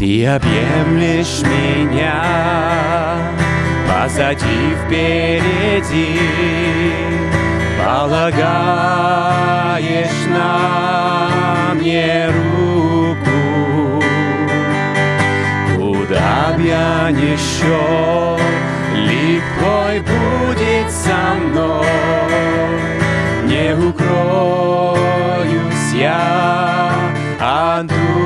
Ты объемлешь меня позади впереди, полагаешь на мне руку. Куда б я не шел, легко будет со мной, не укроюсь я от духа.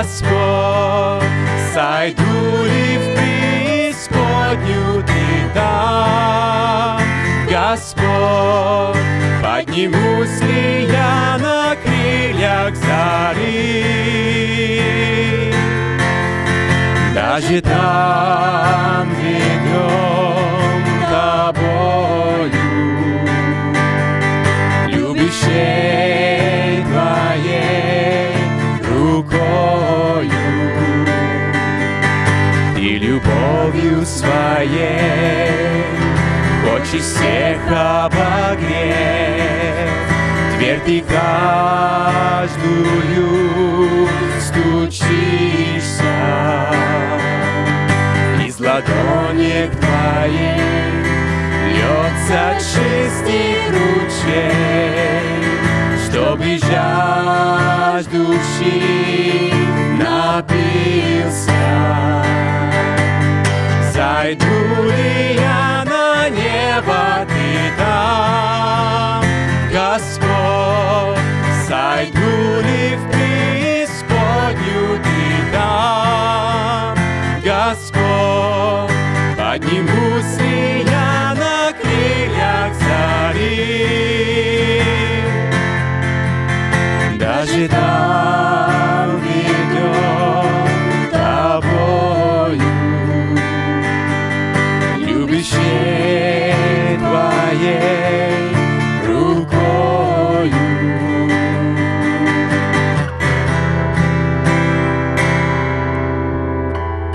Господь, сойду ли в преисподнюю, ты там, Господь, поднимусь ли я на крыльях зари, даже там ведем тобою, любовью своей хочешь всех обогреть, дверь ты каждую стучишься. Из ладонек твоих льется чистый ручей, чтобы жаждущий. Студия на небо ты там, Господь, сойду ли в преисподнюю ты там, Господь, поднимусь ли я на крыльях зари.